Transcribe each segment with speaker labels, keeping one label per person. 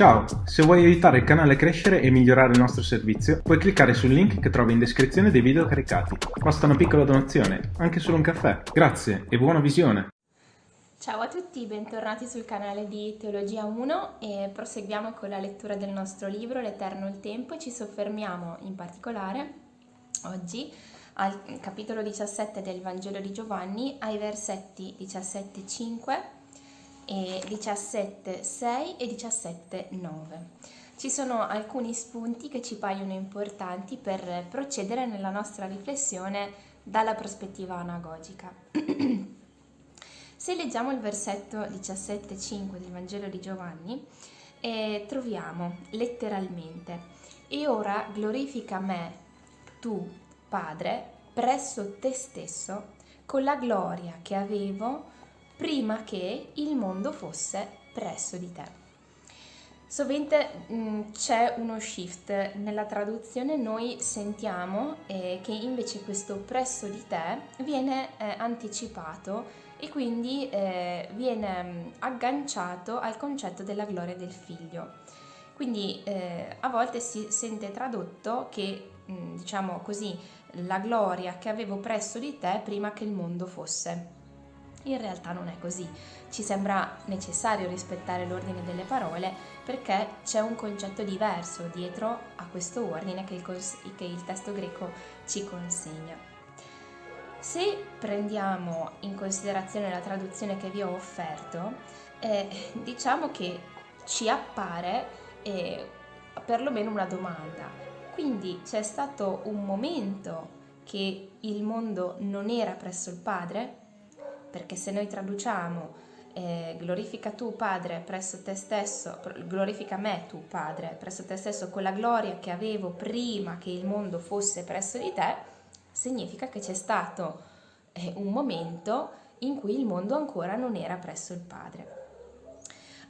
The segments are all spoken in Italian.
Speaker 1: Ciao, se vuoi aiutare il canale a crescere e migliorare il nostro servizio, puoi cliccare sul link che trovi in descrizione dei video caricati. Basta una piccola donazione, anche solo un caffè. Grazie e buona visione!
Speaker 2: Ciao a tutti, bentornati sul canale di Teologia 1 e proseguiamo con la lettura del nostro libro L'Eterno il Tempo e ci soffermiamo in particolare oggi al capitolo 17 del Vangelo di Giovanni ai versetti 17-5 e 17.6 e 17.9. Ci sono alcuni spunti che ci paiono importanti per procedere nella nostra riflessione dalla prospettiva anagogica. Se leggiamo il versetto 17.5 del Vangelo di Giovanni, eh, troviamo letteralmente E ora glorifica me, tu, Padre, presso te stesso, con la gloria che avevo prima che il mondo fosse presso di te. Sovente mm, c'è uno shift nella traduzione, noi sentiamo eh, che invece questo presso di te viene eh, anticipato e quindi eh, viene mm, agganciato al concetto della gloria del figlio. Quindi eh, a volte si sente tradotto che, mh, mm, diciamo così, la gloria che avevo presso di te prima che il mondo fosse in realtà non è così, ci sembra necessario rispettare l'ordine delle parole perché c'è un concetto diverso dietro a questo ordine che il, che il testo greco ci consegna. Se prendiamo in considerazione la traduzione che vi ho offerto, eh, diciamo che ci appare eh, perlomeno una domanda. Quindi c'è stato un momento che il mondo non era presso il Padre? Perché se noi traduciamo eh, glorifica tu Padre presso te stesso, glorifica me tu Padre presso te stesso con la gloria che avevo prima che il mondo fosse presso di te, significa che c'è stato eh, un momento in cui il mondo ancora non era presso il Padre.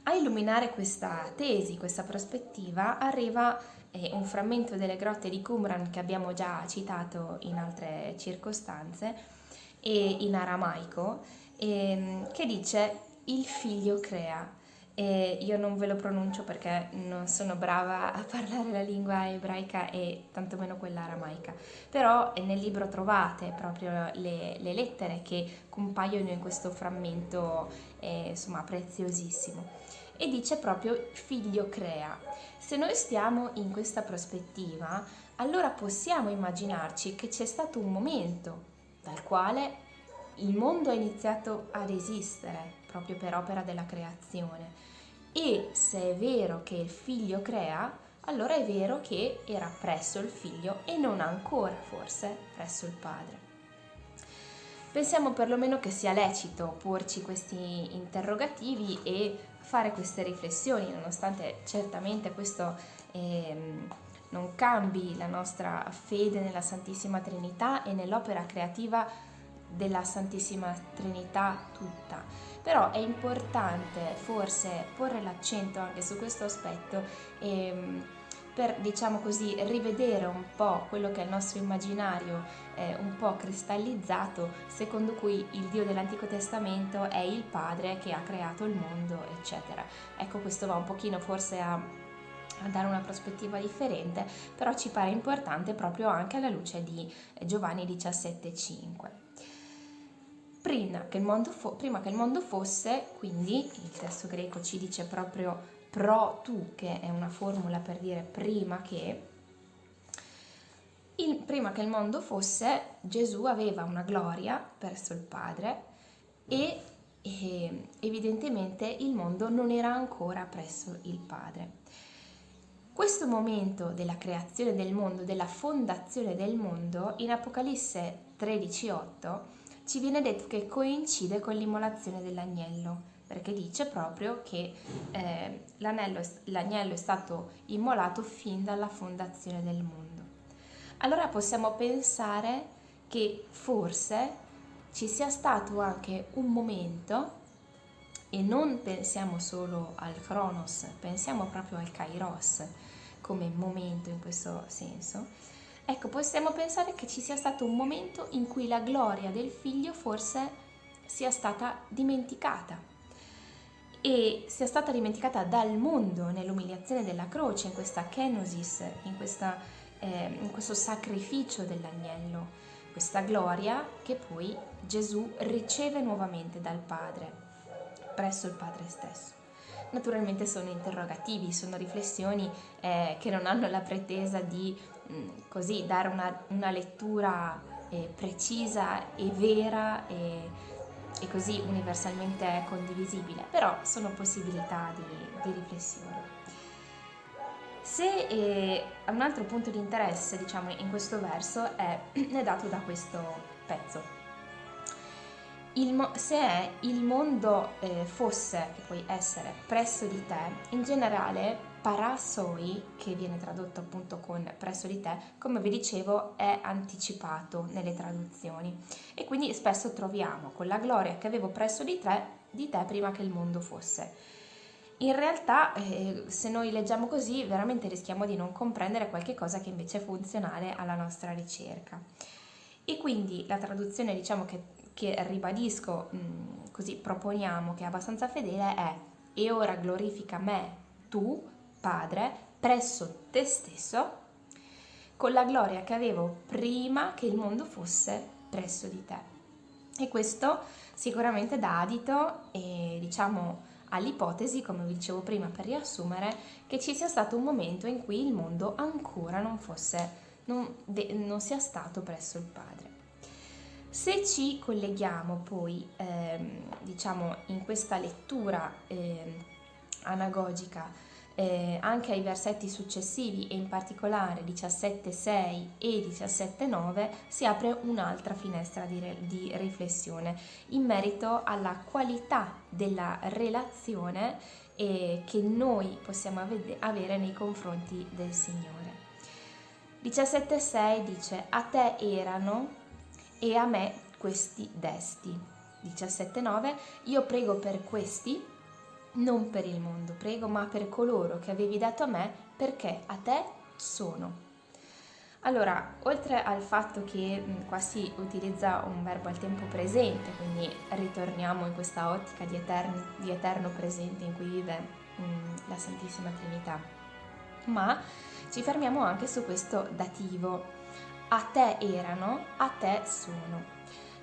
Speaker 2: A illuminare questa tesi, questa prospettiva, arriva eh, un frammento delle grotte di Qumran che abbiamo già citato in altre circostanze, e in aramaico e, che dice il figlio crea. E io non ve lo pronuncio perché non sono brava a parlare la lingua ebraica e tantomeno quella aramaica, però nel libro trovate proprio le, le lettere che compaiono in questo frammento eh, insomma preziosissimo e dice proprio figlio crea. Se noi stiamo in questa prospettiva, allora possiamo immaginarci che c'è stato un momento dal quale il mondo ha iniziato ad esistere proprio per opera della creazione e se è vero che il figlio crea, allora è vero che era presso il figlio e non ancora forse presso il padre. Pensiamo perlomeno che sia lecito porci questi interrogativi e fare queste riflessioni, nonostante certamente questo eh, non cambi la nostra fede nella Santissima Trinità e nell'opera creativa della Santissima Trinità tutta. Però è importante forse porre l'accento anche su questo aspetto ehm, per, diciamo così, rivedere un po' quello che è il nostro immaginario eh, un po' cristallizzato, secondo cui il Dio dell'Antico Testamento è il Padre che ha creato il mondo, eccetera. Ecco, questo va un pochino forse a a dare una prospettiva differente, però ci pare importante proprio anche alla luce di Giovanni 17,5 prima che, fo- prima che il mondo fosse, quindi il testo greco ci dice proprio pro tu, che è una formula per dire prima che, il, prima che il mondo fosse, Gesù aveva una gloria verso il Padre e, e evidentemente il mondo non era ancora presso il Padre. Questo momento della creazione del mondo, della fondazione del mondo, in Apocalisse 13:8 ci viene detto che coincide con l'immolazione dell'agnello, perché dice proprio che eh, l'agnello è stato immolato fin dalla fondazione del mondo. Allora possiamo pensare che forse ci sia stato anche un momento, e non pensiamo solo al Cronos, pensiamo proprio al Kairos come momento in questo senso, Ecco, possiamo pensare che ci sia stato un momento in cui la gloria del figlio forse sia stata dimenticata. e sia stata dimenticata dal mondo nell'umiliazione della croce, in questa kenosis, in, questa, eh, in questo sacrificio dell'agnello, questa gloria che poi Gesù riceve nuovamente dal Padre, presso il Padre stesso. Naturalmente sono interrogativi, sono riflessioni eh, che non hanno la pretesa di mh, mm, così dare una, una lettura eh, precisa e vera e, e, così universalmente condivisibile, però sono possibilità di, di riflessione. Se eh, un altro punto di interesse, diciamo, in questo verso è, è dato da questo pezzo. Mo- se il mondo eh, fosse, che puoi essere, presso di te, in generale parasoi, che viene tradotto appunto con presso di te, come vi dicevo è anticipato nelle traduzioni e quindi spesso troviamo con la gloria che avevo presso di te, di te prima che il mondo fosse. In realtà eh, se noi leggiamo così veramente rischiamo di non comprendere qualche cosa che invece è funzionale alla nostra ricerca. E quindi la traduzione diciamo che, che ribadisco, mh, così proponiamo che è abbastanza fedele è e ora glorifica me, tu, Padre, presso te stesso, con la gloria che avevo prima che il mondo fosse presso di te. E questo sicuramente dà adito e diciamo all'ipotesi, come vi dicevo prima per riassumere, che ci sia stato un momento in cui il mondo ancora non fosse, non, de, non sia stato presso il Padre. Se ci colleghiamo poi, ehm, diciamo, in questa lettura eh, anagogica eh, anche ai versetti successivi e in particolare 17.6 e 17.9 si apre un'altra finestra di, re- di riflessione in merito alla qualità della relazione eh, che noi possiamo avede- avere nei confronti del Signore. 17.6 dice a te erano e a me questi desti. 17.9 io prego per questi non per il mondo, prego, ma per coloro che avevi dato a me, perché a te sono. Allora, oltre al fatto che qua si utilizza un verbo al tempo presente, quindi ritorniamo in questa ottica di, eterni, di eterno presente in cui vive mh, la Santissima Trinità, ma ci fermiamo anche su questo dativo. A te erano, a te sono.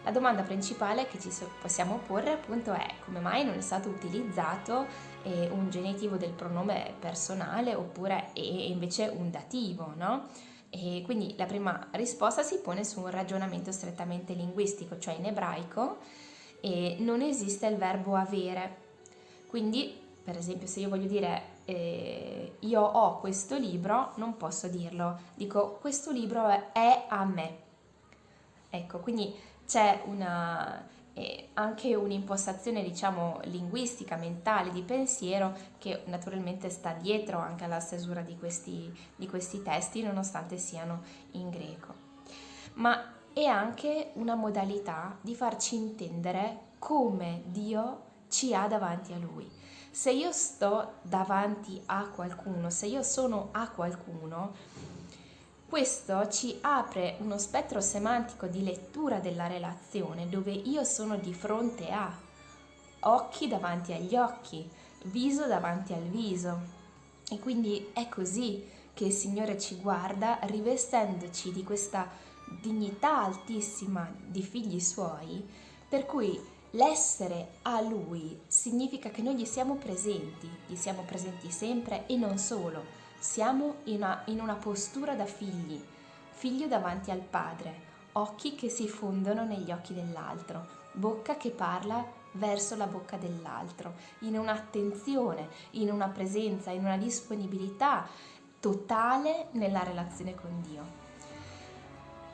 Speaker 2: La domanda principale che ci possiamo porre appunto è come mai non è stato utilizzato eh, un genitivo del pronome personale oppure invece un dativo, no? E quindi la prima risposta si pone su un ragionamento strettamente linguistico, cioè in ebraico eh, non esiste il verbo avere. Quindi, per esempio, se io voglio dire eh, io ho questo libro, non posso dirlo, dico questo libro è a me. Ecco, quindi c'è eh, anche un'impostazione diciamo linguistica, mentale, di pensiero che naturalmente sta dietro anche alla stesura di questi, di questi testi nonostante siano in greco. Ma è anche una modalità di farci intendere come Dio ci ha davanti a Lui. Se io sto davanti a qualcuno, se io sono a qualcuno, questo ci apre uno spettro semantico di lettura della relazione dove io sono di fronte a occhi davanti agli occhi, viso davanti al viso. E quindi è così che il Signore ci guarda rivestendoci di questa dignità altissima di figli suoi, per cui l'essere a Lui significa che noi gli siamo presenti, gli siamo presenti sempre e non solo, siamo in una, in una postura da figli, figlio davanti al Padre, occhi che si fondono negli occhi dell'altro, bocca che parla verso la bocca dell'altro, in un'attenzione, in una presenza, in una disponibilità totale nella relazione con Dio.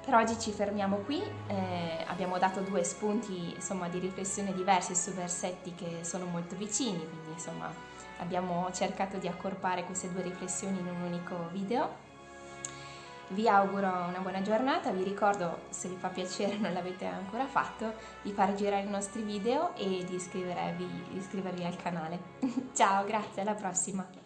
Speaker 2: Per oggi ci fermiamo qui, eh, abbiamo dato due spunti insomma, di riflessione diversi su versetti che sono molto vicini, quindi insomma abbiamo cercato di accorpare queste due riflessioni in un unico video. Vi auguro una buona giornata, vi ricordo se vi fa piacere non l'avete ancora fatto di far girare i nostri video e di iscrivervi, iscrivervi al canale. Ciao, grazie, alla prossima!